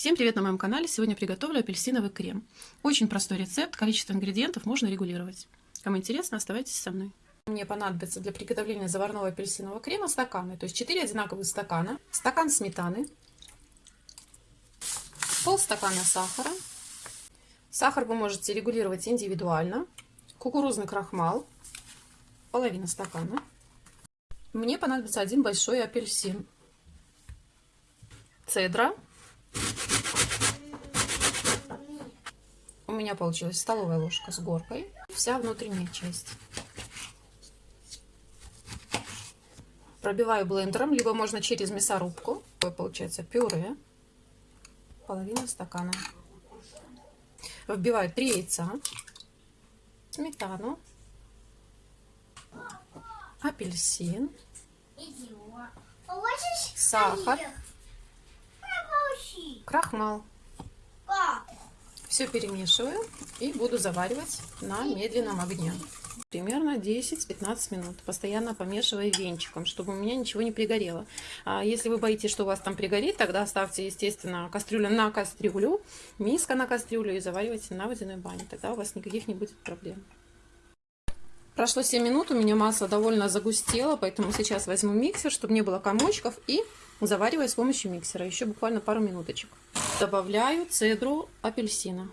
Всем привет на моем канале! Сегодня приготовлю апельсиновый крем. Очень простой рецепт, количество ингредиентов можно регулировать. Кому интересно, оставайтесь со мной. Мне понадобится для приготовления заварного апельсинового крема стаканы, то есть 4 одинаковых стакана, стакан сметаны, полстакана сахара. Сахар вы можете регулировать индивидуально, кукурузный крахмал, половина стакана. Мне понадобится один большой апельсин, цедра у меня получилась столовая ложка с горкой, вся внутренняя часть. Пробиваю блендером, либо можно через мясорубку. Такое получается пюре. Половина стакана. Вбиваю 3 яйца, сметану, апельсин, сахар, крахмал. Все перемешиваю и буду заваривать на медленном огне. Примерно 10-15 минут, постоянно помешивая венчиком, чтобы у меня ничего не пригорело. А если вы боитесь, что у вас там пригорит, тогда ставьте, естественно, кастрюлю на кастрюлю, миска на кастрюлю и заваривайте на водяной бане. Тогда у вас никаких не будет проблем. Прошло 7 минут, у меня масло довольно загустело, поэтому сейчас возьму миксер, чтобы не было комочков, и завариваю с помощью миксера. Еще буквально пару минуточек. Добавляю цедру апельсина.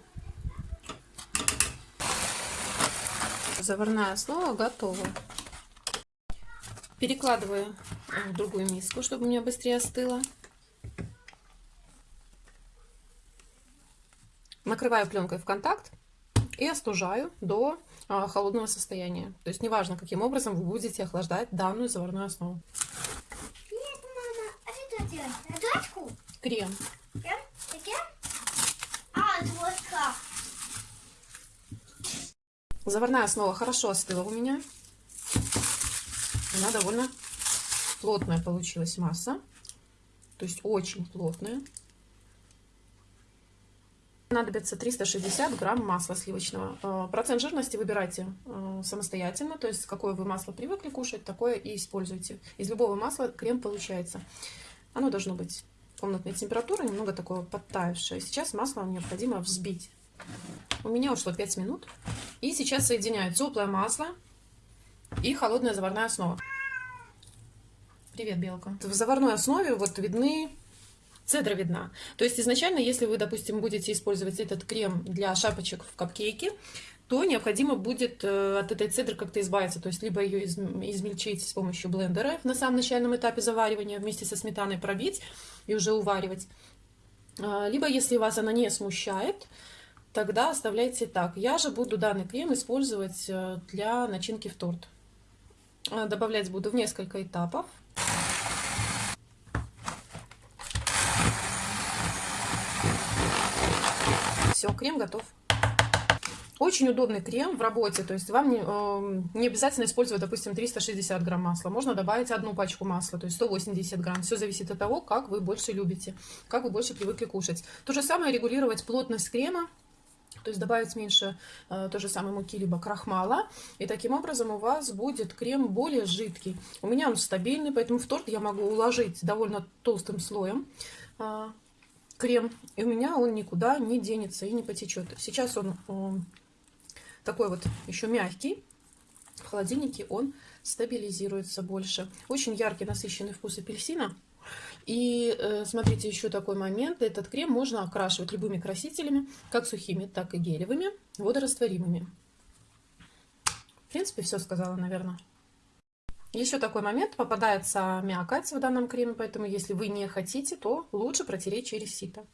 Заварная основа готова. Перекладываю в другую миску, чтобы у меня быстрее остыло. Накрываю пленкой в контакт и остужаю до а, холодного состояния. То есть неважно, каким образом вы будете охлаждать данную заварную основу. Нет, мама, а что делать? Крем. Крем? Крем? А, вот как. Заварная основа хорошо остыла у меня. Она довольно плотная получилась масса. То есть очень плотная. Понадобится 360 грамм масла сливочного. Э, процент жирности выбирайте э, самостоятельно, то есть какое вы масло привыкли кушать, такое и используйте. Из любого масла крем получается. Оно должно быть комнатной температуры, немного такое подтаявшее. Сейчас масло необходимо взбить. У меня ушло 5 минут. И сейчас соединяю теплое масло и холодная заварная основа. Привет, Белка. В заварной основе вот видны цедра видна. То есть изначально, если вы, допустим, будете использовать этот крем для шапочек в капкейке, то необходимо будет э, от этой цедры как-то избавиться. То есть либо ее измельчить с помощью блендера на самом начальном этапе заваривания, вместе со сметаной пробить и уже уваривать. А, либо, если вас она не смущает, тогда оставляйте так. Я же буду данный крем использовать э, для начинки в торт. А, добавлять буду в несколько этапов. Все, крем готов. Очень удобный крем в работе, то есть вам не, э, не обязательно использовать, допустим, 360 грамм масла. Можно добавить одну пачку масла, то есть 180 грамм. Все зависит от того, как вы больше любите, как вы больше привыкли кушать. То же самое регулировать плотность крема, то есть добавить меньше э, той же самой муки, либо крахмала. И таким образом у вас будет крем более жидкий. У меня он стабильный, поэтому в торт я могу уложить довольно толстым слоем. Э, крем, и у меня он никуда не денется и не потечет. Сейчас он, он такой вот еще мягкий, в холодильнике он стабилизируется больше. Очень яркий, насыщенный вкус апельсина. И э, смотрите, еще такой момент. Этот крем можно окрашивать любыми красителями, как сухими, так и гелевыми, водорастворимыми. В принципе, все сказала, наверное. Еще такой момент, попадается мякоть в данном креме, поэтому если вы не хотите, то лучше протереть через сито.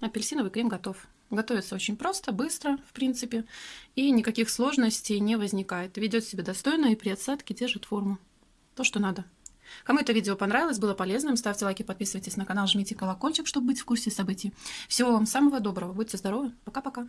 Апельсиновый крем готов. Готовится очень просто, быстро, в принципе, и никаких сложностей не возникает. Ведет себя достойно и при отсадке держит форму. То, что надо. Кому это видео понравилось, было полезным, ставьте лайки, подписывайтесь на канал, жмите колокольчик, чтобы быть в курсе событий. Всего вам самого доброго, будьте здоровы, пока-пока.